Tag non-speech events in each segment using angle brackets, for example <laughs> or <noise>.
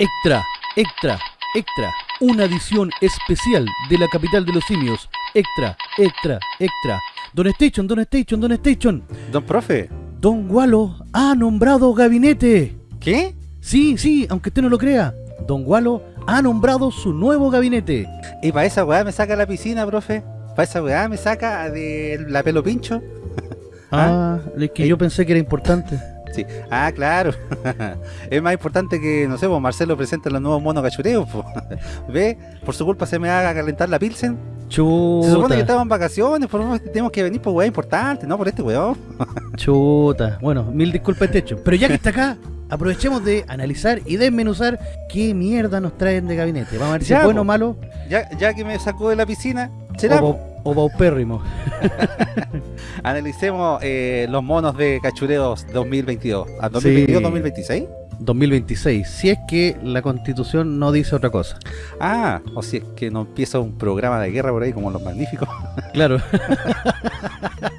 Extra, extra, extra. Una edición especial de la capital de los simios. Extra, extra, extra. Don Station, Don Station, Don Station. Don profe. Don Gualo ha nombrado gabinete. ¿Qué? Sí, sí, aunque usted no lo crea. Don Gualo ha nombrado su nuevo gabinete. ¿Y para esa weá me saca la piscina, profe? ¿Para esa weá me saca de la pelo pincho? <laughs> Ah, es que yo pensé que era importante. Sí. Ah, claro. <laughs> es más importante que, no sé, pues Marcelo presenta los nuevos monos cachureos. po. <laughs> ¿Ve? Por su culpa se me haga calentar la pilsen. Chuta. Se supone que estamos en vacaciones, por favor, tenemos que venir por weá importante, no por este weón. <laughs> Chuta. Bueno, mil disculpas este hecho. Pero ya que está acá, aprovechemos de analizar y desmenuzar qué mierda nos traen de gabinete. Vamos a ver si Ya, es bueno o malo Ya, ya que me sacó de la piscina, será. o, o paupérrimo. <laughs> Analicemos eh, los monos de cachureos 2022. ¿A Sí. 2022-2026? 2026, si es que la constitución no dice otra cosa. Ah, o si es que no empieza un programa de guerra por ahí como los magníficos. Claro, <laughs>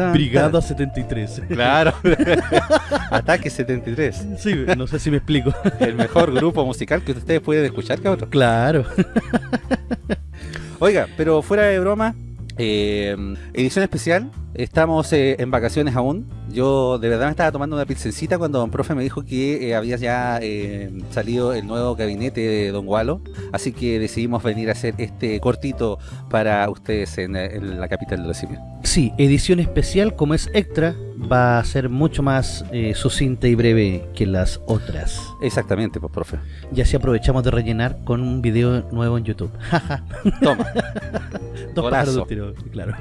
Tan, Brigada 73. tan. Claro. <laughs> Ataque 73. Sí, no sé si me explico. El mejor grupo musical que ustedes pueden escuchar, cabrón. Claro. Oiga, pero fuera de broma, eh, edición especial. Estamos eh, en vacaciones aún. Yo de verdad me estaba tomando una pilsencita cuando don profe me dijo que eh, había ya eh, salido el nuevo gabinete de don Gualo. Así que decidimos venir a hacer este cortito para ustedes en, eh, en la capital de los simios. Sí, edición especial, como es extra, va a ser mucho más eh, sucinta y breve que las otras. Exactamente, pues profe. Y así aprovechamos de rellenar con un video nuevo en YouTube. <laughs> Toma. Dos Golazo. pájaros de un tiro, claro.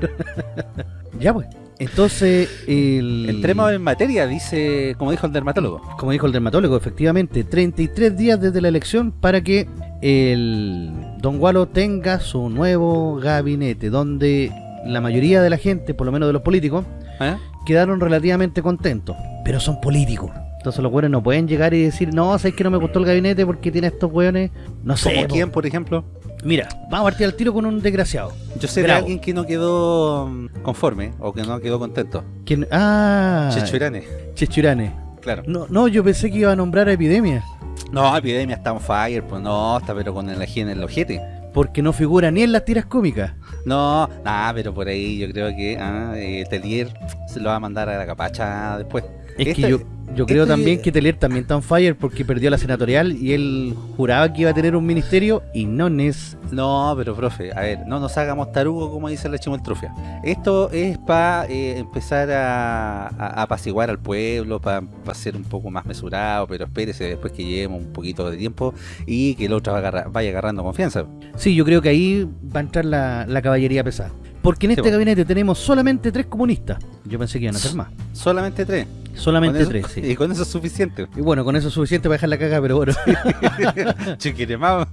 <laughs> ya pues. Entonces, el... Entremos en materia, dice, como dijo el dermatólogo. como dijo el dermatólogo, efectivamente, 33 días desde la elección para que el Don Gualo tenga su nuevo gabinete, donde la mayoría de la gente, por lo menos de los políticos, ¿Eh? quedaron relativamente contentos, pero son políticos. Entonces los güeyes no pueden llegar y decir, no, sabes que no me gustó el gabinete porque tiene estos güeyes, no sé. ¿Como quién, por ejemplo? Mira, vamos a partir al tiro con un desgraciado. Yo sé de Bravo. alguien que no quedó mm, conforme o que no quedó contento. ¿Quién? Ah, Chechurane. Chechurane. Claro. No, no, yo pensé que iba a nombrar a Epidemia, No, Epidemia está on fire, pues no, está pero con el ají en el ojete. porque no figura ni en las tiras cómicas. No, nada, pero por ahí yo creo que ah, eh, Telier se lo va a mandar a la capacha después. Es que yo, yo creo este- también que Telier también está on fire porque perdió la senatorial y él juraba que iba a tener un ministerio y no es. No, pero profe, a ver, no nos hagamos tarugo como dice la chimoltrufia. Esto es para empezar a, a- a apaciguar al pueblo, para ser un poco más mesurado, pero espérese después que llevemos un poquito de tiempo y que el otro agarra- vaya agarrando confianza. Sí, yo creo que ahí va a entrar la, la caballería pesada. Porque en Sí, este po. gabinete tenemos solamente tres comunistas. Yo pensé que iban a ser más. Solamente tres. Solamente eso- tres, sí. Y con eso es suficiente. Y bueno, con eso es suficiente para dejar la caga, pero bueno. <laughs> Chiquire más.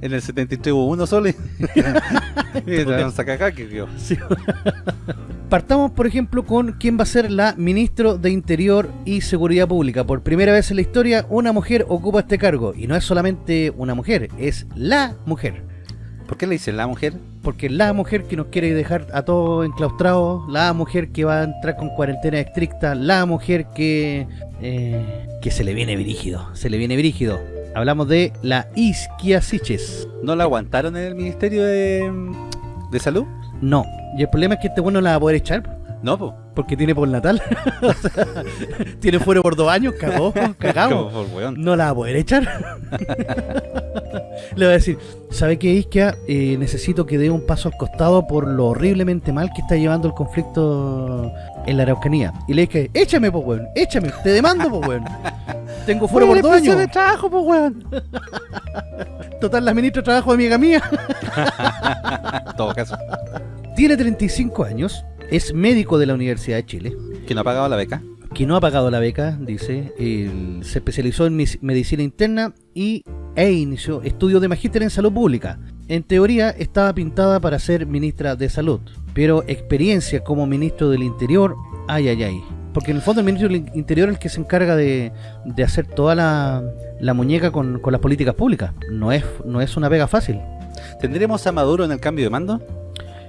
En el 73 hubo uno solo. y- <laughs> y te vamos a cagar, que. Sí. Partamos, por ejemplo, con quién va a ser la ministro de Interior y Seguridad Pública. Por primera vez en la historia, una mujer ocupa este cargo. Y no es solamente una mujer, es la mujer. ¿Por qué le dicen la mujer? Porque la mujer que nos quiere dejar a todos enclaustrados, la mujer que va a entrar con cuarentena estricta, la mujer que eh, que se le viene brígido, se le viene brígido. Hablamos de la Isquia Siches. ¿No la aguantaron en el Ministerio de, de Salud? No, y el problema es que este bueno no la va a poder echar No, porque tiene por natal. O sea, tiene fuera por dos años, cagó, cagamos. No la va a poder echar. Le va a decir, ¿sabe qué, Isquia? Eh, necesito que dé un paso al costado por lo horriblemente mal que está llevando el conflicto en la Araucanía. Y le dije, échame, po, weón, échame, te demando, po, weón. <laughs> Tengo fuera por dos años. de trabajo, pues weón. <laughs> Total, la ministra de Trabajo, amiga mía. Todo caso. Tiene 35 años, es médico de la Universidad de Chile. ¿Que no ha pagado la beca? Que no ha pagado la beca, dice, él se especializó en medicina interna y, e inició estudios de magíster en salud pública. En teoría estaba pintada para ser ministra de salud, pero experiencia como ministro del interior, ay, ay, ay. Porque en el fondo el ministro del interior es el que se encarga de, de hacer toda la, la muñeca con, con las políticas públicas. No es, no es una pega fácil. ¿Tendremos a Maduro en el cambio de mando?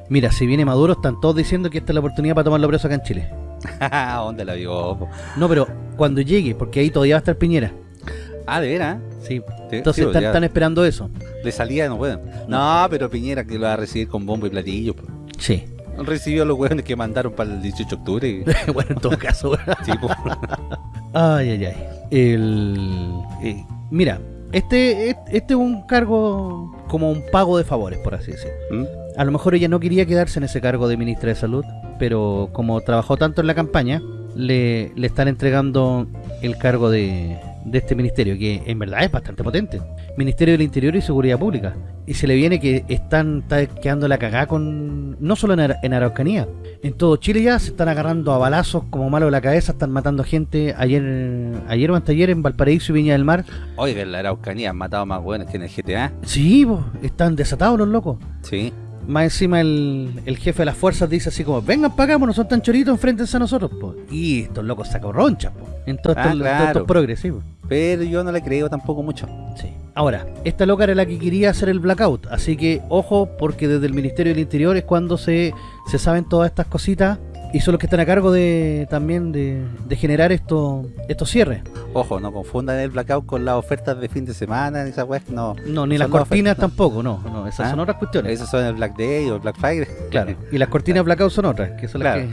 Mira, si viene Maduro, están todos diciendo que esta es la oportunidad para tomarlo preso acá en Chile. <laughs> ¿Dónde la vio? po? No, pero cuando llegue, porque ahí todavía va a estar Piñera. Ah, ¿de veras? Sí. Entonces sí, están, esperando eso. De salida no pueden. No, pero Piñera que lo va a recibir con bombo y platillo. pues. Sí. Recibió a los hueones que mandaron para el 18 de octubre. y- <laughs> bueno, en todo caso. sí, pues. <laughs> ay, ay, ay. El... eh, mira, este, este este es un cargo como un pago de favores, por así decirlo. ¿Mm? A lo mejor ella no quería quedarse en ese cargo de ministra de salud, pero como trabajó tanto en la campaña, le, le están entregando el cargo de, de este ministerio, que en verdad es bastante potente. Ministerio del Interior y Seguridad Pública. Y se le viene que están está quedando la cagada con... No solo en, Ara- en Araucanía, en todo Chile ya se están agarrando a balazos como malo de la cabeza, están matando gente ayer ayer o anteayer en Valparaíso y Viña del Mar. Oiga, en la Araucanía han matado más hueones que en el GTA. Sí, po, están desatados los locos. Sí. Más encima el, el jefe de las fuerzas dice así como, vengan acá, pues no son tan choritos, enfréntense a nosotros, po. Y estos locos sacan ronchas, po. En todos Ah, estos, claro. todos estos progresivos. Pero yo no le creo tampoco mucho. Sí. Ahora, esta loca era la que quería hacer el blackout, así que ojo, porque desde el Ministerio del Interior es cuando se, se saben todas estas cositas y son los que están a cargo de también de, de generar esto, estos cierres. Ojo, no confundan el blackout con las ofertas de fin de semana, ni esas weas, no. No, ni las cortinas ofertas, tampoco, no, no, esas Ah, son otras cuestiones. Esos son el Black Day o el Black Friday. Claro, <laughs> y las cortinas blackout son otras, que son las Claro.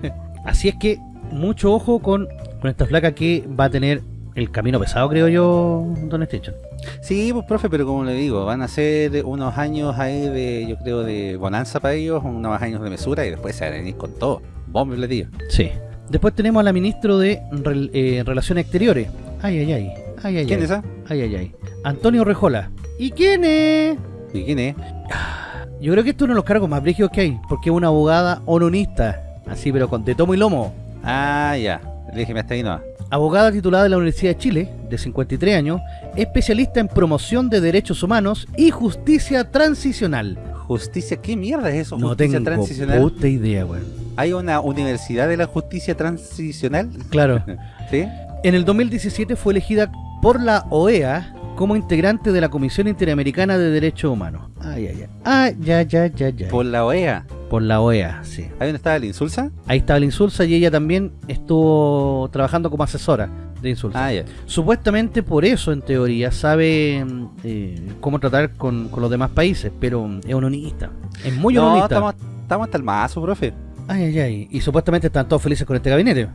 que... <laughs> Así es que mucho ojo con, con esta flaca que va a tener el camino pesado, creo yo, Don Station. Sí, pues profe, pero como le digo, van a ser unos años ahí de, yo creo, de bonanza para ellos, unos años de mesura y después se van a venir con todo. Bombo y platillo. Sí. Después tenemos a la ministro de Rel- eh, Relaciones Exteriores. Ay, ay, ay. Ay, ay, ¿Quién ay. es esa? Ay, ay, ay. Antonio Rejola. ¿Y quién es? ¿Y quién es? Yo creo que esto es uno de los cargos más brígidos que hay, porque es una abogada ononista, así pero con de tomo y lomo. Ah, ya. Déjeme hasta ahí no. Abogada titulada de la Universidad de Chile, de 53 años, especialista en promoción de derechos humanos y justicia transicional. Justicia, ¿qué mierda es eso? No justicia tengo transicional. puta idea, weón. ¿Hay una universidad de la justicia transicional? Claro. <laughs> ¿Sí? En el 2017 fue elegida por la OEA como integrante de la Comisión Interamericana de Derechos Humanos. Ay, ay, ay. Ah, ya, ya, ya, ya. Por la OEA. Por la OEA, sí. ¿Ahí donde estaba el Insulsa? Ahí estaba la Insulsa y ella también estuvo trabajando como asesora de Insulsa. Ah, ya. Supuestamente por eso, en teoría, sabe mm, eh, cómo tratar con, con los demás países, pero es unionista. Es muy no, unionista. estamos, estamos hasta el mazo, profe. Ay, ay, ay. Y supuestamente están todos felices con este gabinete.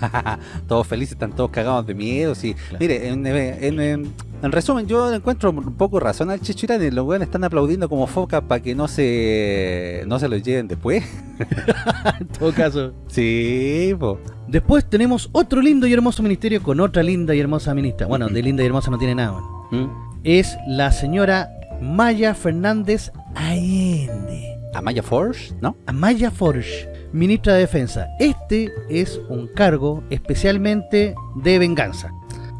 <laughs> todos felices, están todos cagados de miedo. Sí. Claro. Mire, en, en- en- en resumen, yo encuentro un poco razón al Chichirane. Los weones están aplaudiendo como foca para que no se no se los lleven después. <laughs> en todo caso. Sí, po. Después tenemos otro lindo y hermoso ministerio con otra linda y hermosa ministra. Bueno, de linda y hermosa no tiene nada. bueno. ¿Mm? Es la señora Maya Fernández Allende. Amaya Force, ¿no? Amaya Forge, ministra de Defensa. Este es un cargo especialmente de venganza,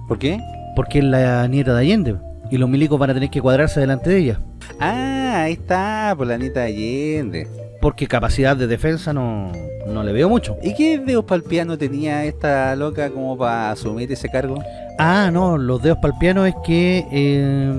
¿Por qué? porque es la nieta de Allende y los milicos van a tener que cuadrarse delante de ella, Ah, ahí está, por la Anita Allende. porque capacidad de defensa no, no le veo mucho. ¿Y qué dedos piano tenía esta loca como para asumir ese cargo? Ah, no, los dedos piano es que... eh,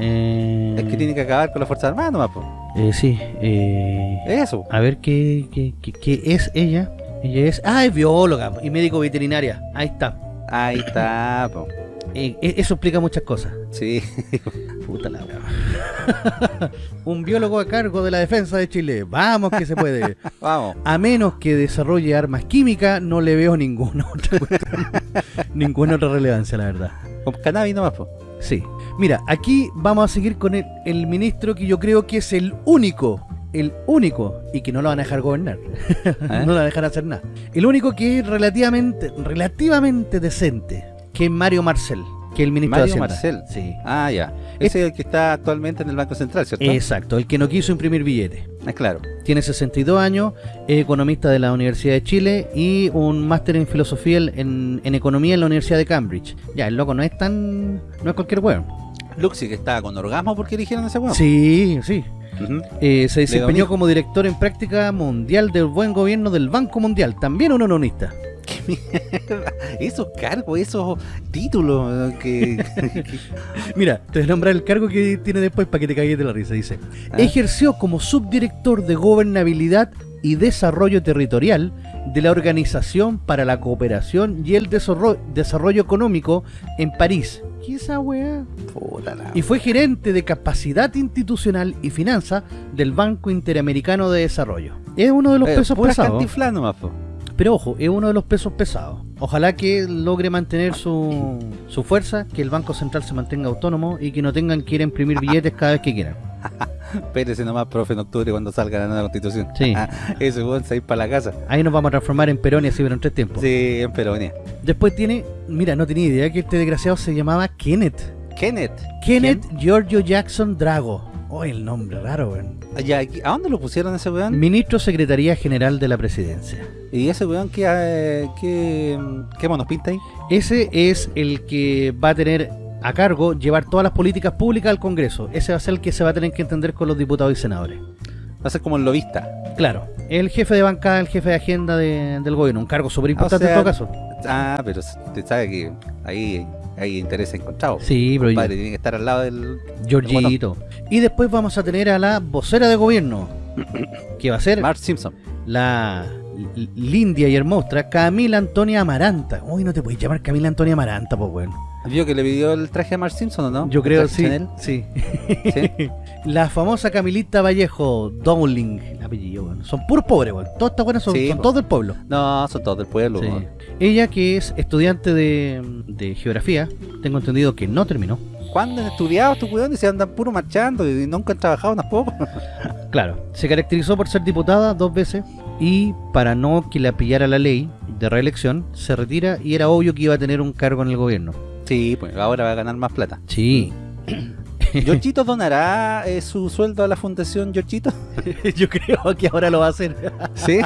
eh, Es que tiene que acabar con la Fuerza Armada nomás. Eh, sí, eh, Eso. a ver qué, qué, qué- qué es ella. Ella es... Ah, es bióloga y médico veterinaria. Ahí está. Ahí está, po. Eh, eh, eso explica muchas cosas. Sí. <laughs> Puta la. <laughs> Un biólogo a cargo de la defensa de Chile. Vamos que se puede. <laughs> Vamos. A menos que desarrolle armas químicas, no le veo ninguna otra ninguna otra relevancia, la verdad. Con cannabis nomás, po. Sí. Mira, aquí vamos a seguir con el, el ministro que yo creo que es el único, el único, y que no lo van a dejar gobernar. <laughs> no lo van a dejar hacer nada. El único que es relativamente, relativamente decente, que es Mario Marcel, que es el ministro Mario de. Marcel. Sí. Ah, ya. Ese es el que está actualmente en el Banco Central, ¿cierto? Exacto, el que no quiso imprimir billetes. Es claro. Tiene 62 años, es economista de la Universidad de Chile y un máster en filosofía en, en economía en la Universidad de Cambridge. Ya, el loco no es tan... no es cualquier weón. Luxi, que estaba con orgasmo porque eligieron ese weón. Sí, sí. Eh, se desempeñó como director en práctica mundial del buen gobierno del Banco Mundial, también un ononista. Esos cargos, esos títulos que... <laughs> que- Mira, te voy a nombrar el cargo que tiene después para que te caigas de la risa. Dice, Ah. ejerció como subdirector de gobernabilidad y Desarrollo Territorial de la Organización para la Cooperación y el Desarrollo, Económico en París. ¿Qué esa weá? Y fue gerente de Capacidad Institucional y Finanza del Banco Interamericano de Desarrollo. Es uno de los eh, pesos pesados. Pero ojo, es uno de los pesos pesados. Ojalá que logre mantener su, su fuerza, que el Banco Central se mantenga autónomo y que no tengan que ir a imprimir billetes cada vez que quieran. <laughs> <laughs> Espérese nomás, profe, en octubre cuando salga la nueva constitución. Sí. <laughs> Eso, vamos a ir para la casa. Ahí nos vamos a transformar en Peronia, pero en tres tiempos. Sí, en Peronia. Después tiene, mira, no tenía idea que este desgraciado se llamaba Kenneth. Kenneth. Kenneth Giorgio Jackson Drago. Oh, el nombre raro, weón. ¿A dónde lo pusieron ese weón? Ministro Secretaría General de la Presidencia. ¿Y ese weón qué, eh, qué, qué monos pinta ahí? Ese es el que va a tener a cargo llevar todas las políticas públicas al Congreso. Ese va a ser el que se va a tener que entender con los diputados y senadores. Va a ser como el lobista. Claro, el jefe de bancada, el jefe de agenda del gobierno, un cargo súper importante en todo caso. Ah, pero usted sabe que ahí hay interés encontrado. Sí, pero... Padre tiene que estar al lado del... Georgito. y después vamos a tener a la vocera de gobierno, que va a ser... Mark Simpson. La lindia y hermosa Camila Antonia Amaranta. Uy, no te puedes llamar Camila Antonia Amaranta, pues bueno. ¿Vio que le pidió el traje a Mark Simpson o no? Yo creo sí, sí. <laughs> ¿Sí? <laughs> la famosa Camilita Vallejo Dowling, el apellido, bueno. Son puros pobres, bueno. Todas estas buenas son, todos del pueblo. No, son todos del pueblo. Ella que es estudiante de, de, geografía, tengo entendido que no terminó. ¿Cuándo han estudiado estos weones? Se andan puro marchando y nunca han trabajado poco. <laughs> claro, se caracterizó por ser diputada dos veces y para no que la pillara la ley de reelección, se retira y era obvio que iba a tener un cargo en el gobierno. Sí, pues ahora va a ganar más plata. Sí. <clears throat> ¿Giorgito donará eh, su sueldo a la fundación Giorgito? <laughs> Yo creo que ahora lo va a hacer. <laughs> ¿Sí?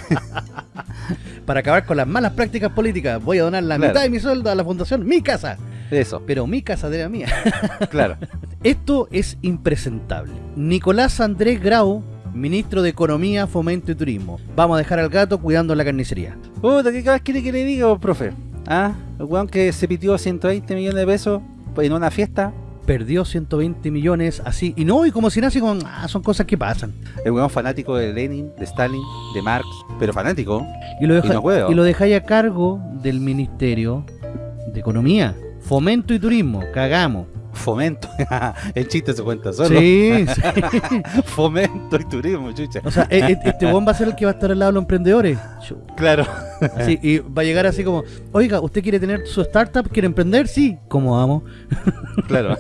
Para acabar con las malas prácticas políticas, voy a donar la mitad de mi sueldo a la fundación Mi Casa. Eso. Pero mi casa de la mía. <laughs> claro. Esto es impresentable. Nicolás Andrés Grau, ministro de Economía, Fomento y Turismo. Vamos a dejar al gato cuidando la carnicería. Puta, ¿qué quiere que le diga, profe? Ah, el weón que se pitió 120 millones de pesos en una fiesta. Perdió 120 millones así. Y no, y como si nace con... Ah, son cosas que pasan. El weón fanático de Lenin, de Stalin, de Marx, pero fanático. Y lo, deja, y, lo dejáis a cargo del Ministerio de Economía, Fomento y Turismo. Cagamos fomento. <laughs> el chiste se cuenta solo. <laughs> Sí, fomento y turismo, chucha. O sea, e, e, este buen va a ser el que va a estar al lado de los emprendedores. Claro. Sí, y va a llegar así como, oiga, ¿usted quiere tener su startup? ¿Quiere emprender? Sí. ¿Cómo vamos? <laughs> claro.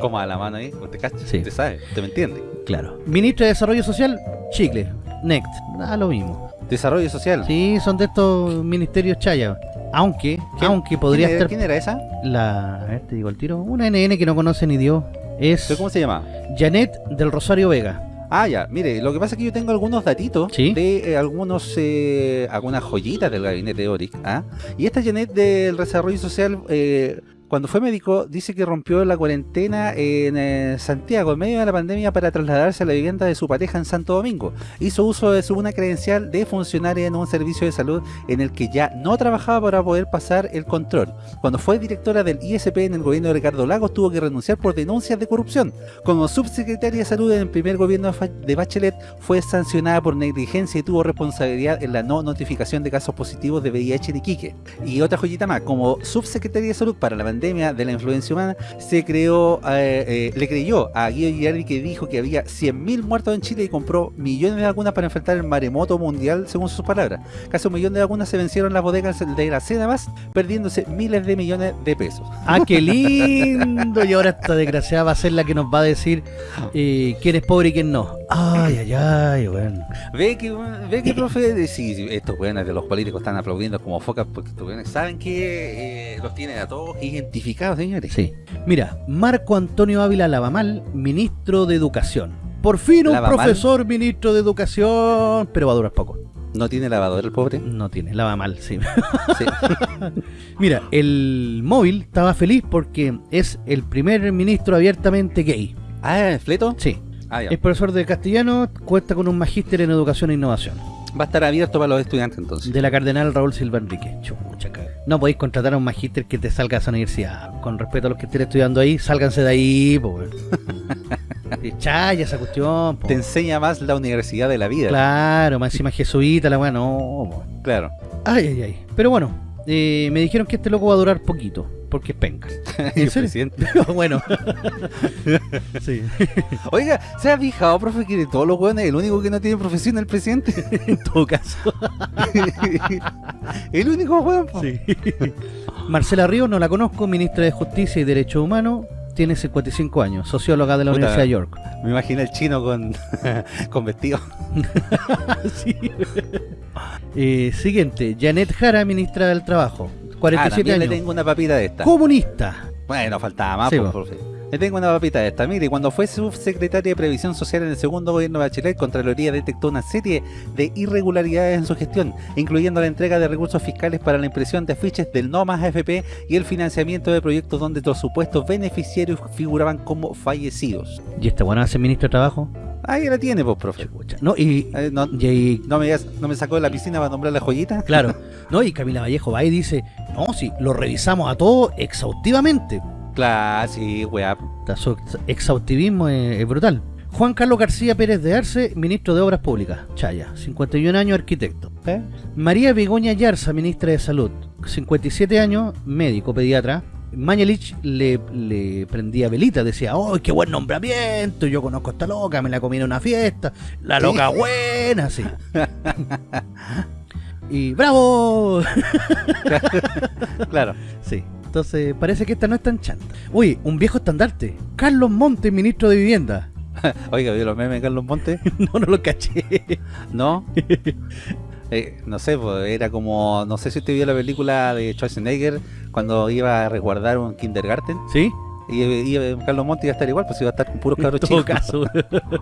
Como a la mano ahí, ¿usted cacha? Sí. ¿Usted sabe? ¿Usted me entiende? Claro. Ministro de Desarrollo Social, Chicle. Next. Nada, lo mismo. Desarrollo Social. Sí, son de estos ministerios chaya. Aunque, aunque podría estar... ¿Quién era esa? La, a ver, te digo el tiro. Una NN que no conoce ni Dios. Es... cómo se llama? Janet del Rosario Vega. Ah, ya, mire, lo que pasa es que yo tengo algunos datitos de eh, algunos, eh, algunas joyitas del gabinete de Oric, ¿ah? Y esta Janet del desarrollo social eh, cuando fue médico, dice que rompió la cuarentena en eh, Santiago en medio de la pandemia para trasladarse a la vivienda de su pareja en Santo Domingo. Hizo uso de su una credencial de funcionaria en un servicio de salud en el que ya no trabajaba para poder pasar el control. Cuando fue directora del ISP en el gobierno de Ricardo Lagos, tuvo que renunciar por denuncias de corrupción. Como subsecretaria de salud en el primer gobierno de Bachelet, fue sancionada por negligencia y tuvo responsabilidad en la no notificación de casos positivos de VIH en Iquique. Y otra joyita más, como subsecretaria de salud para la de la influencia humana, se creó, eh, eh, le creyó a Guido Girardi que dijo que había 100.000 muertos en Chile y compró millones de vacunas para enfrentar el maremoto mundial, según sus palabras. Casi un millón de vacunas se vencieron en las bodegas de la cena más, perdiéndose miles de millones de pesos. ¡Ah, qué lindo! y ahora esta desgraciada va a ser la que nos va a decir eh, quién es pobre y quién no. ¡Ay, ay, ay! Bueno. Ve que, ve que profe, sí, estos buenos de los políticos están aplaudiendo como focas porque estos buenos saben que los tienen a todos y señores. Sí. Mira, Marco Antonio Ávila Lavamal, ministro de Educación. Por fin un profesor ministro de Educación, pero va a durar poco. ¿No tiene lavador el pobre? No tiene, lava mal, sí. <laughs> Mira, el móvil estaba feliz porque es el primer ministro abiertamente gay. Ah, ¿es Fleto? Sí. Ah, es profesor de castellano, cuesta con un magíster en educación e innovación. Va a estar abierto para los estudiantes entonces. De la Cardenal Raúl Silva Enrique. Chucha, no podéis contratar a un magíster que te salga a esa universidad. Con respeto a los que estén estudiando ahí, sálganse de ahí, <laughs> Chaya esa cuestión. po. Te enseña más la universidad de la vida. Claro, más encima jesuita, la weá, no. po. Claro. Ay, ay, ay. Pero bueno, eh, me dijeron que este loco va a durar poquito, porque es penca. <laughs> Serio? <laughs> bueno. <laughs> sí. Oiga, ¿se ha fijado, profe, que de todos los hueones el único que no tiene profesión es el presidente? En todo caso. el único hueón. Sí. Marcela Ríos, no la conozco, ministra de Justicia y Derechos Humanos, tiene 55 años, socióloga de la Puta. Universidad de York. Me imagino el chino con, con vestido. Sí. Eh, siguiente, Janet Jara, ministra del Trabajo, Ah, 47 también le años. tengo una papita de esta. Comunista. Bueno, faltaba más, Sí, po, po. profe. Le tengo una papita de esta. Mire, cuando fue subsecretaria de Previsión Social en el segundo gobierno de Bachelet, Contraloría detectó una serie de irregularidades en su gestión, incluyendo la entrega de recursos fiscales para la impresión de afiches del No Más AFP y el financiamiento de proyectos donde los supuestos beneficiarios figuraban como fallecidos. ¿Y esta buena hace ministro de Trabajo? Ahí la tiene, pues, profe. No, y, Eh, no, y ahí- no, me, no me sacó de la piscina para nombrar la joyita. claro, <laughs> no, y Camila Vallejo va y dice, no, sí, lo revisamos a todo exhaustivamente. Claro, sí, weá. Su ex- exhaustivismo es, es brutal. Juan Carlos García Pérez de Arce, ministro de Obras Públicas, Chaya, 51 años, arquitecto. ¿Eh? María Begoña Yarza, ministra de Salud, 57 años, médico, pediatra. Mañalich le, le prendía velita, decía, ¡oh, qué buen nombramiento! Yo conozco a esta loca, me la comí en una fiesta, la loca buena, sí. <laughs> y ¡bravo! <laughs> Claro. Sí. Entonces, parece que esta no es tan chanta. Uy, un viejo estandarte. Carlos Montes, ministro de Vivienda. <laughs> Oiga, ¿vio los memes de Carlos Montes? <laughs> no, no lo caché. ¿No? Eh, no sé, pues, era como, no sé si usted vio la película de Schwarzenegger cuando iba a resguardar un kindergarten ¿Sí? Y iba- Carlos Montes iba a estar igual, pues iba a estar con puros cabros chicos. caso.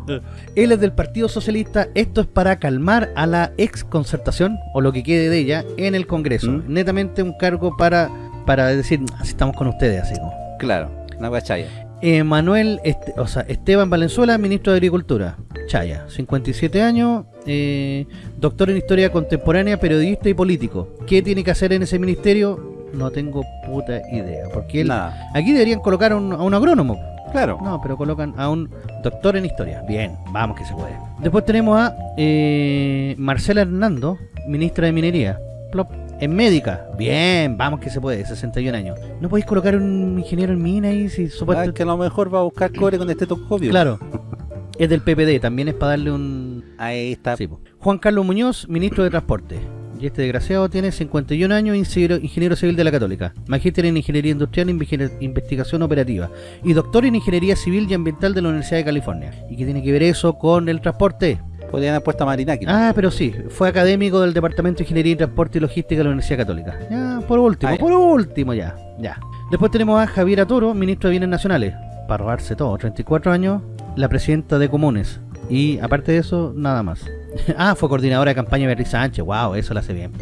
<laughs> Él es del Partido Socialista. Esto es para calmar a la ex concertación, o lo que quede de ella, en el Congreso. ¿Mm? Netamente un cargo para, para decir, así estamos con ustedes, así como. Claro, una guachaya. Eh, Manuel, Este- o sea, Esteban Valenzuela, ministro de Agricultura. Chaya, 57 años, eh, doctor en Historia Contemporánea, periodista y político. ¿Qué tiene que hacer en ese ministerio? No tengo puta idea. Porque él, Nada. aquí deberían colocar a un, a un agrónomo. Claro. No, pero colocan a un doctor en Historia. Bien, vamos que se puede. Después tenemos a eh, Marcela Hernando, ministra de Minería. Plop. En médica. Bien, vamos que se puede, 61 años. ¿No podéis colocar un ingeniero en mina ahí si Ah, supuestamente... que a lo mejor va a buscar cobre con este estetoscopio. Claro. <laughs> Es del PPD, también es para darle un... Ahí está. Sí. Juan Carlos Muñoz, ministro de Transporte. Y este desgraciado tiene 51 años, ingeniero, ingeniero civil de la Católica. Magíster en Ingeniería Industrial e Investigación Operativa. Y doctor en Ingeniería Civil y Ambiental de la Universidad de California. ¿Y qué tiene que ver eso con el transporte? Podrían haber puesto a Marinaki. Ah, pero sí, fue académico del Departamento de Ingeniería y Transporte y Logística de la Universidad Católica. Ya, por último, Ah, por último ya, ya. Después tenemos a Javiera Toro, ministro de Bienes Nacionales. Para robarse todo, 34 años, la presidenta de Comunes. Y aparte de eso, nada más. <laughs> ah, fue coordinadora de campaña de Beatriz Sánchez. Wow, eso la hace bien.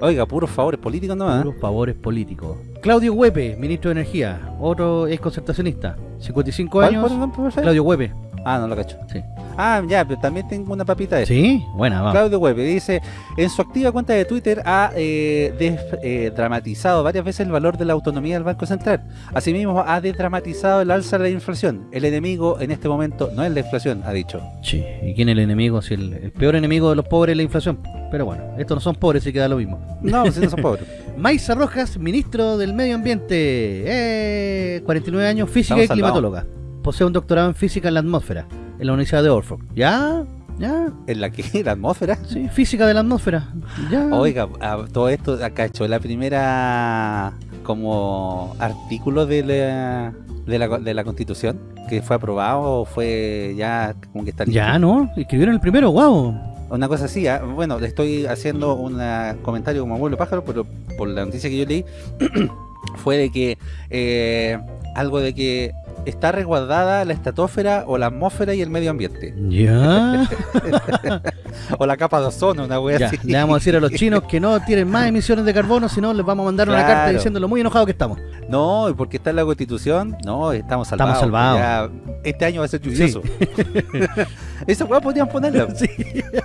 Oiga, puros favores políticos nomás. Puros favores políticos. Claudio Huepe, ministro de Energía. Otro ex concertacionista. 55 ¿Cuál, años. Claudio Huepe. Ah, no lo cacho. Sí. Ah, ya, pero también tengo una papita de. ¿Sí? Buena, vamos. Claudio Huepe dice, en su activa cuenta de Twitter ha eh, des- eh, dramatizado varias veces el valor de la autonomía del Banco Central. Asimismo, ha desdramatizado el alza de la inflación. El enemigo en este momento no es la inflación, ha dicho. Sí, ¿y quién es el enemigo? Si el, el peor enemigo de los pobres es la inflación. Pero bueno, estos no son pobres, así que da lo mismo. No, si no son <laughs> pobres. Maiza Rojas, ministro del Medio Ambiente. Eh, 49 años, física Estamos y climatóloga. Posee un doctorado en física en la atmósfera, en la Universidad de Oxford. ¿Ya? ¿Ya? ¿En la que? <laughs> ¿La atmósfera? Sí, física de la atmósfera. ¿Ya? Oiga, a- todo esto acá hecho la primera como artículo de la, de la, de la constitución que fue aprobado o fue ya como que está listo? Ya, ¿no? Escribieron el primero, wow. Una cosa así, ah, bueno, le estoy haciendo un comentario como abuelo pájaro, pero por la noticia que yo leí <clears throat> fue de que eh, algo de que está resguardada la estratosfera o la atmósfera y el medio ambiente. Ya. <laughs> O la capa de ozono, una wea ya. así. Le vamos a decir a los chinos que no tienen más emisiones de carbono, sino les vamos a mandar una carta diciendo lo muy enojados que estamos. No, porque está en la constitución, no, estamos salvados. Estamos salvados. Ya, este año va a ser lluvioso. <laughs> Esa weá podrían ponerla. Sí.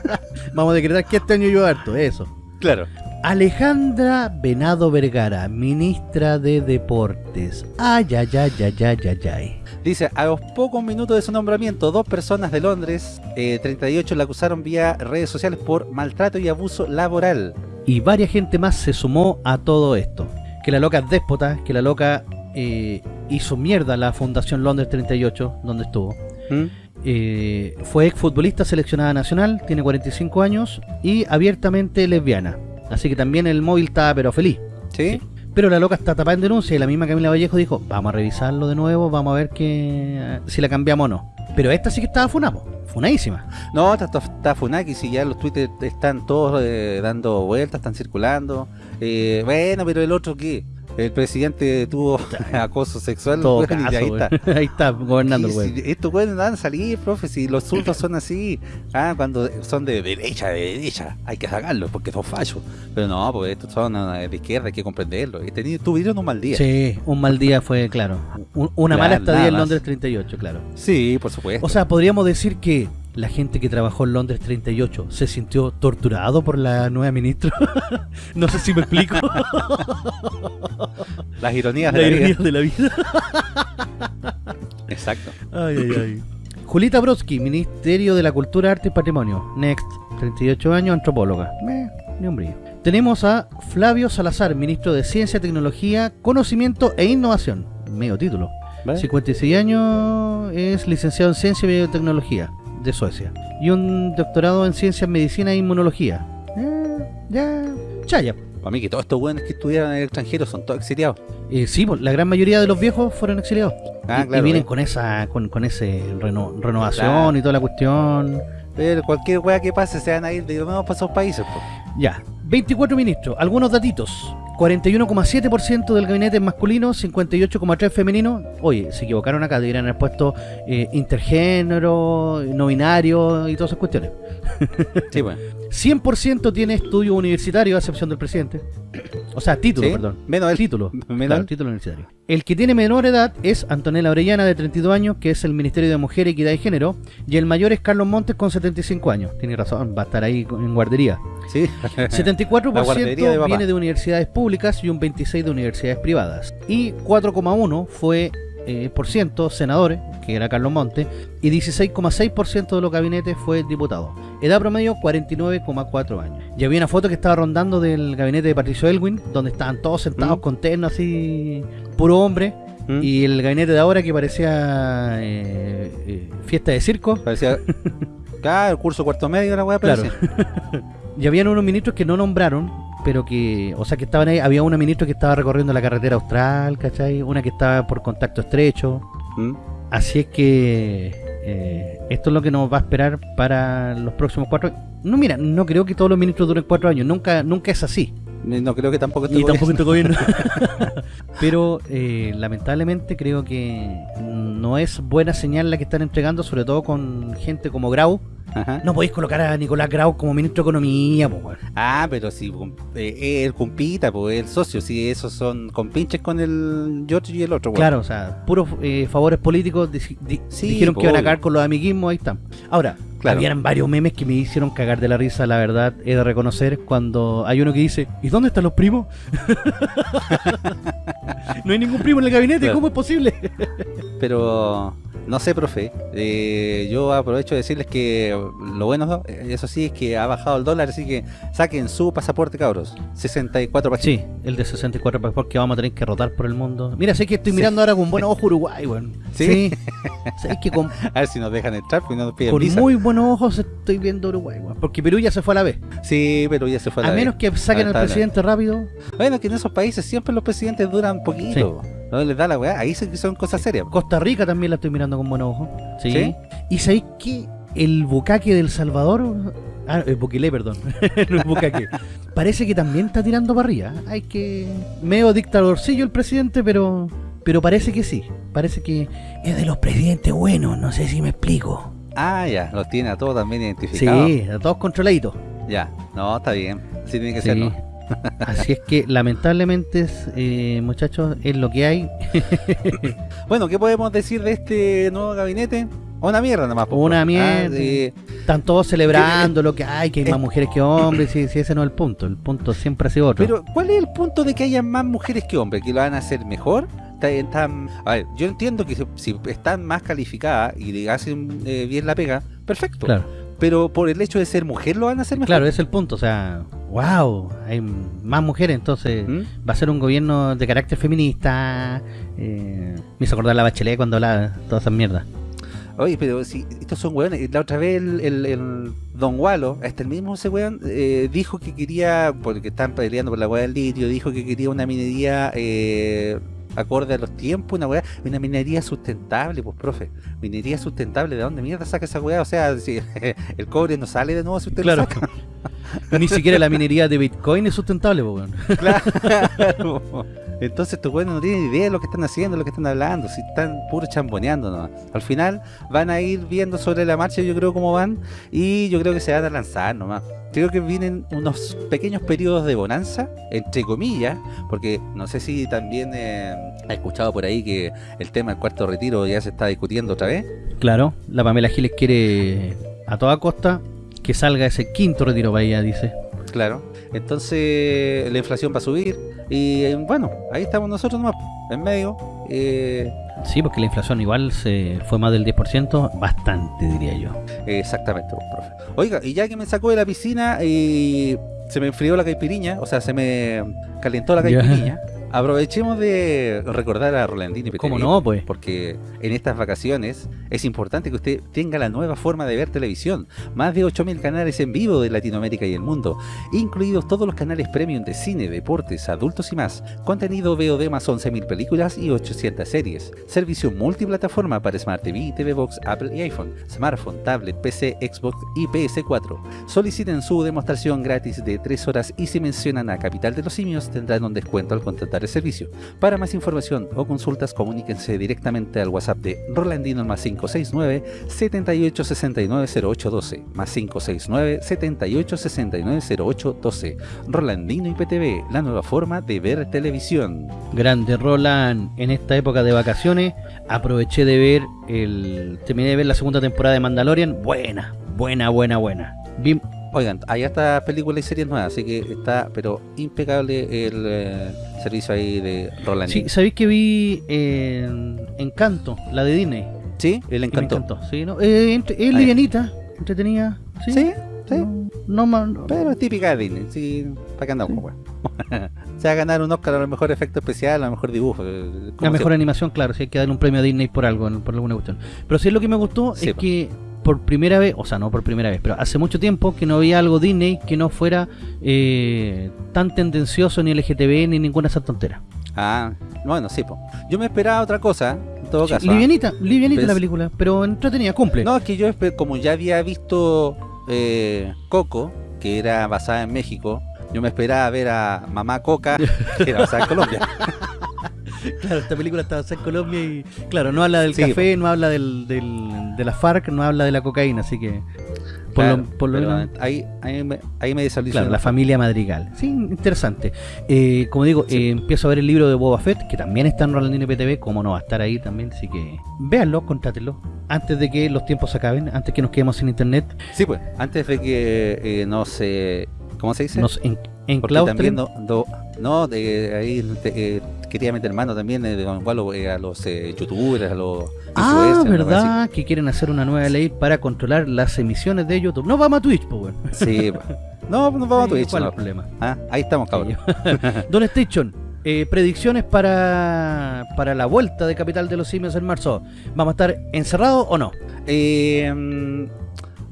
<laughs> Vamos a decretar que este año llueve harto, eso. Claro. Alejandra Venado Vergara, ministra de Deportes. Ay, ay, ay, ay, ay, ay, ay. Dice, a los pocos minutos de su nombramiento, dos personas de Londres, eh, 38, la acusaron vía redes sociales por maltrato y abuso laboral. Y varias gente más se sumó a todo esto. Que la loca es déspota, que la loca eh, hizo mierda la Fundación Londres 38, donde estuvo. ¿Mm? Eh, fue exfutbolista seleccionada nacional, tiene 45 años y abiertamente lesbiana. Así que también el móvil está pero feliz. ¿Sí? Pero la loca está tapada en denuncia y la misma Camila Vallejo dijo, vamos a revisarlo de nuevo, vamos a ver que si la cambiamos o no. Pero esta sí que estaba funada, funadísima. No, está, está, está Funaki, si ya los tweets están todos eh, dando vueltas, están circulando. Eh, bueno, pero el otro qué? El presidente tuvo <laughs> acoso sexual. Todo weón, y caso, ahí weón. está. <laughs> ahí está, gobernando el weón. estos weones van a salir, profe, si los zurdos son así, ah, cuando son de derecha, de derecha, hay que sacarlos porque son fallos. Pero no, pues estos son ah, de izquierda, hay que comprenderlo. Y teni- tuvieron un mal día. Sí, un mal día fue, claro. Un- una Claro, mala estadía en. Londres 38, claro. Sí, por supuesto. O sea, podríamos decir que la gente que trabajó en Londres 38 se sintió torturado por la nueva ministra. <laughs> no sé si me explico. <laughs> Las ironías la de la de la vida. Exacto. Ay, ay, ay. Julita Brodsky, Ministerio de la Cultura, Arte y Patrimonio. Next, 38 años, antropóloga. Meh, ni un brillo. Tenemos a Flavio Salazar, Ministro de Ciencia, Tecnología, Conocimiento e Innovación. Medio título. ¿Vale? 56 años, es licenciado en Ciencia y Biotecnología de Suecia. Y un doctorado en Ciencias, Medicina e Inmunología. Eh, ya, chaya. Para mí que todos estos buenos que estudiaron en el extranjero son todos exiliados. Eh, sí, pues, la gran mayoría de los viejos fueron exiliados. Ah, y, claro, y vienen eh. con esa con, con ese reno- renovación Claro. y toda la cuestión. Pero cualquier wea que pase se van a ir de nuevo para esos países. po. Ya, 24 ministros, algunos datitos. 41,7% del gabinete es masculino, 58,3% femenino. Oye, se equivocaron acá, deberían haber puesto eh, intergénero, no binario y todas esas cuestiones. Sí, bueno. 100% tiene estudio universitario, a excepción del presidente. O sea, título, ¿Sí? perdón. Menos el título. Menos Claro, título universitario. El que tiene menor edad es Antonella Orellana, de 32 años, que es el Ministerio de Mujer, Equidad y Género. Y el mayor es Carlos Montes, con 75 años. Tiene razón, va a estar ahí en guardería. Sí. <laughs> La guardería de 74% papá. viene de universidades públicas y un 26% de universidades privadas. Y 4,1% fue eh, por ciento senadores, que era Carlos Montes, y 16,6% de los gabinetes fue diputado. Edad promedio 49,4 años. Y había una foto que estaba rondando del gabinete de Patricio Elwin, donde estaban todos sentados Mm. con terno así, puro hombre. ¿Mm? Y el gabinete de ahora que parecía eh, eh, fiesta de circo. Parecía. <laughs> Claro, el curso cuarto medio la wea Claro. <laughs> Y habían unos ministros que no nombraron, pero que, o sea, que estaban ahí. Había una ministra que estaba recorriendo la carretera austral, ¿cachai? Una que estaba por contacto estrecho. ¿Mm? Así es que eh, esto es lo que nos va a esperar para los próximos cuatro No, mira, no creo que todos los ministros duren cuatro años. Nunca nunca es así. No creo que tampoco este Ni gobierno- tampoco este gobierno. <laughs> <laughs> Pero eh, lamentablemente creo que no es buena señal la que están entregando, sobre todo con gente como Grau. Ajá. No podéis colocar a Nicolás Grau como ministro de Economía, pues, weón. Ah, pero si eh, el compita, pues el socio, si esos son compinches con el George y el otro, weón. Claro, o sea, puros eh, favores políticos di- di- Sí, dijeron que iban a cagar con los amiguismos, ahí están. Ahora, Claro. habían varios memes que me hicieron cagar de la risa, la verdad, he de reconocer, cuando hay uno que dice, ¿y dónde están los primos? <laughs> no hay ningún primo en el gabinete, Claro. ¿cómo es posible? Pero no sé, profe. eh, yo aprovecho de decirles que lo bueno, eh, eso sí, es que ha bajado el dólar, así que saquen su pasaporte, cabros. 64 para Sí, el de 64 pasaportes que vamos a tener que rotar por el mundo. Mira, sé que estoy mirando ahora con buen <laughs> ojo Uruguay, weón. ¿Sí? <laughs> sé que con, A ver si nos dejan entrar, pues no nos piden con visa. muy buenos ojos estoy viendo Uruguay, weón. Porque Perú ya se fue a la vez. Sí, pero ya se fue A la menos vez. que saquen al presidente rápido. Bueno, que en esos países siempre los presidentes duran poquito. No les da la weá. Ahí son cosas serias. Costa Rica también la estoy mirando con buenos ojos. Sí. ¿Sí? ¿Y sabéis que el bucaque del Salvador... Ah, el Bukele, perdón. <laughs> no es bucaque. Parece que también está tirando para arriba. Hay que... Medio dictadorcillo el presidente, pero... Pero parece que sí. Parece que es de los presidentes buenos. No sé si me explico. Ah, ya. Los tiene a todos también identificados. Sí, a todos controladitos. Ya. No, está bien. Así tiene que Sí. ser, ¿no? Así es que lamentablemente, eh, muchachos, es lo que hay. <laughs> Bueno, ¿qué podemos decir de este nuevo gabinete? Una mierda nomás. po, Una profe. mierda. Ah, sí. Están todos celebrando lo que hay, que hay más mujeres que hombres, sí, sí, ese no es el punto. El punto siempre ha sido otro. Pero, ¿cuál es el punto de que haya más mujeres que hombres? ¿Que lo van a hacer mejor? Está- están- a ver, yo entiendo que si, si están más calificadas y le hacen eh, bien la pega, perfecto. claro, Pero por el hecho de ser mujer lo van a hacer mejor. claro, ese es el punto. O sea, wow, hay más mujeres, entonces ¿Mm? va a ser un gobierno de carácter feminista. eh, me hizo acordar la bachelet cuando hablaba todas esas mierdas. Oye, pero si estos son hueones, la otra vez el, el- el Don Walo, este el mismo ese weón, eh, dijo que quería, porque están peleando por la weá del litio, dijo que quería una minería eh, acorde a los tiempos, una weá, una minería sustentable, pues profe, minería sustentable, ¿de dónde mierda saca esa weá? O sea, si <laughs> el cobre no sale de nuevo si usted Claro. lo saca. <laughs> Ni siquiera la minería de Bitcoin es sustentable, po, weón. <laughs> Claro. Entonces estos güeyes no tienen idea de lo que están haciendo, lo que están hablando, si están puro chamboneando nomás. Al final van a ir viendo sobre la marcha, yo creo cómo van, y yo creo que se van a lanzar nomás. Creo que vienen unos pequeños periodos de bonanza, entre comillas, porque no sé si también eh, ha escuchado por ahí que el tema del cuarto retiro ya se está discutiendo otra vez. Claro, la Pamela Giles quiere a toda costa que salga ese quinto retiro para ella, dice. Claro. Entonces la inflación va a subir y bueno, ahí estamos nosotros nomás, en medio. Eh, Sí, porque la inflación igual se fue más del 10%, bastante diría yo. Exactamente, profe. Oiga, y ya que me sacó de la piscina y se me enfrió la caipiriña, o sea, se me calentó la caipiriña, aprovechemos de recordar a Rolandini PTV, ¿Cómo no, pues? Porque en estas vacaciones es importante que usted tenga la nueva forma de ver televisión. Más de 8.000 canales en vivo de Latinoamérica y el mundo, incluidos todos los canales premium de cine, deportes, adultos y más. Contenido VOD más 11.000 películas y 800 series. Servicio multiplataforma para Smart TV, TV Box, Apple y iPhone, smartphone, tablet, PC, Xbox y PS4. Soliciten su demostración gratis de 3 horas y si mencionan a Capital de los Simios tendrán un descuento al contratar el servicio. Para más información o consultas, comuníquense directamente al WhatsApp de Rolandino más 569 7869 0812 más 569 7869 0812 Rolandino IPTV, la nueva forma de ver televisión. Grande Roland, en esta época de vacaciones aproveché de ver el terminé de ver la segunda temporada de Mandalorian, buena, buena, buena, buena. Vi- Oigan, hay hasta películas y series nuevas, así que está, pero impecable el eh, servicio ahí de Rolandino. sí, ¿sabéis que vi eh, Encanto, la de Disney? Sí, él Y me encantó. encantó, sí, ¿no? Eh, entre- es Ah, livianita, entretenida, sí. Sí, sí. No, no Pero es típica de Disney, sí, para que andamos, weón. <laughs> Se va a ganar un Oscar a lo mejor efecto especial, a lo mejor dibujo. eh, La mejor animación, claro, si hay que darle un premio a Disney por algo, por alguna cuestión. Pero sí lo que me gustó Sí, es po. que por primera vez, o sea, no por primera vez, pero hace mucho tiempo que no había algo Disney que no fuera eh, tan tendencioso ni LGTB ni ninguna de esas tonteras. Ah, bueno, sí, po. Yo me esperaba otra cosa, en todo Sí, caso. ¿ah? livianita, livianita la película, pero entretenida, cumple. No, es que yo, como ya había visto eh, Coco, que era basada en México, yo me esperaba ver a Mamá Coca, que era basada en Colombia. <laughs> Claro, esta película está basada en Colombia y, claro, no habla del Sí, café, no habla del, del- de la FARC, no habla de la cocaína, así que por Claro, lo, por lo menos... ahí, ahí me, ahí me. Claro, la familia Madrigal. Sí, interesante. Eh, como digo, Sí. eh, empiezo a ver el libro de Boba Fett, que también está en Rolandino PTV, como no va a estar ahí también, así que véanlo, contrátenlo, antes de que los tiempos se acaben, antes que nos quedemos sin internet, Sí, pues, antes de que eh, no se... ¿Cómo se dice? nos en, Porque enclaustren. también no, no, de ahí te- eh, quería meter mano también eh, eh, a los eh, youtubers, a los Ah, ¿no? ¿verdad? Que quieren hacer una nueva ley para controlar las emisiones de YouTube. No vamos a Twitch, pues. Sí, <laughs> no, nos vamos a Twitch. ¿Cuál es no. el problema? Ah, ahí estamos, cabrón. <laughs> Don Station, eh, predicciones para, para la vuelta de Capital de los Simios en marzo. ¿Vamos a estar encerrados o no? Eh, mm,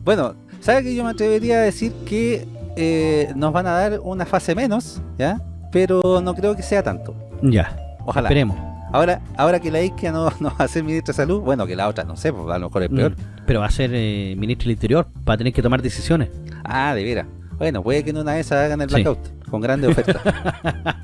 bueno, ¿sabes que yo me atrevería a decir que eh, nos van a dar una fase menos, ¿ya? Pero no creo que sea tanto. Ya, Ojalá. esperemos. Ahora, ahora que la isquia no, no va a ser ministra de salud, bueno, que la otra no sé, pues a lo mejor es peor. Mm, Pero va a ser eh, ministro del Interior, va a tener que tomar decisiones. Ah, de veras. Bueno, puede que en una de esas hagan el Sí. blackout con grandes ofertas. <laughs>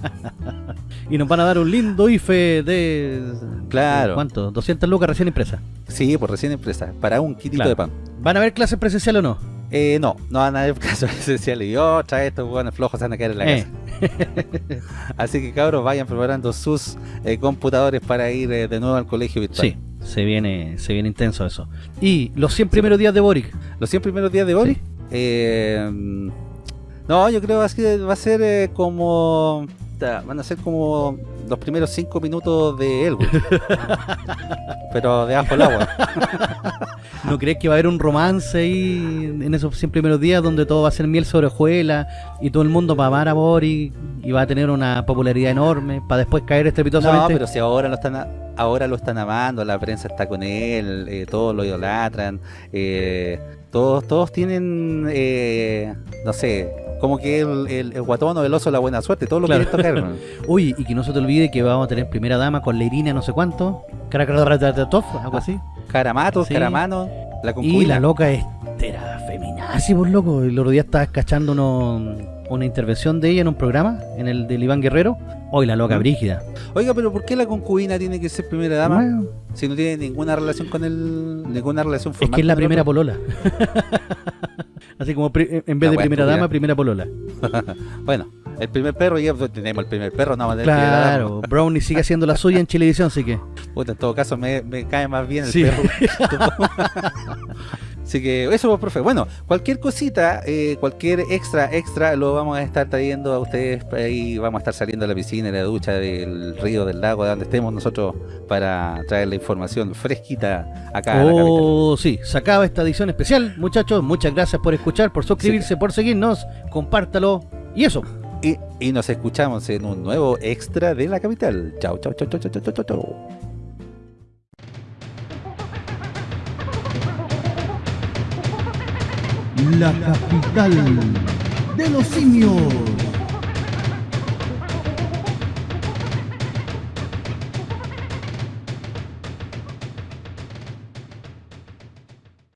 Y nos van a dar un lindo IFE de... Claro. ¿Cuánto? 200 lucas recién impresa. sí, por recién empresa, para un Claro. de pan. ¿Van a haber clases presenciales o no? Eh, no, no van a haber <laughs> casos esenciales. Y otra estos buenos flojos se van a caer en la Eh. casa. <laughs> Así que cabros, vayan preparando sus eh, computadores para ir eh, de nuevo al colegio virtual. Sí, Se viene, se viene intenso eso. Y los 100 primeros días de Boric. Los 100 primeros días de Boric. Eh, no, yo creo que va a ser eh, como van a ser como los primeros cinco minutos de Elwood. <laughs> Pero de abajo el agua. <laughs> ¿No crees que va a haber un romance ahí en esos 100 primeros días donde todo va a ser miel sobre hojuelas y todo el mundo va a amar a Boris y va a tener una popularidad enorme para después caer estrepitosamente? No, pero si ahora lo están ahora lo están amando, la prensa está con él, eh, todos lo idolatran, eh, todos todos tienen, eh, no sé, como que el, el, guatón o el oso la buena suerte, todo lo que tocar. Uy, y que no se te olvide que vamos a tener primera dama con Leirina no sé cuánto, algo así. Caramatos, Caramano, la concubina. Y la loca es era feminazi, por loco. El otro día estaba cachando una intervención de ella en un programa, en el del Iván Guerrero. Hoy la loca brígida. Oiga, pero ¿por qué la concubina tiene que ser primera dama? Si no tiene ninguna relación con él, ninguna relación formal. Es que es la primera polola. <laughs> Así como en vez de primera dama, primera polola. <laughs> bueno, el primer perro, ya tenemos el primer perro, no Claro, Brownie sigue <laughs> haciendo la suya en Chilevisión, así que. en todo caso me, me cae más bien el perro. <laughs> Así que eso, pues, profe. Bueno, cualquier cosita, eh, cualquier extra, extra, lo vamos a estar trayendo a ustedes. Ahí vamos a estar saliendo de la piscina, de la ducha, del río, del lago, de donde estemos nosotros, para traer la información fresquita acá oh, sí, se acaba esta edición especial, muchachos. Muchas gracias por escuchar, por suscribirse, por seguirnos. Compártalo. Y eso. Y, nos escuchamos en un nuevo extra de la capital. Chao, chao, chao, chao, chao, chao, chao. chao. la capital de los simios.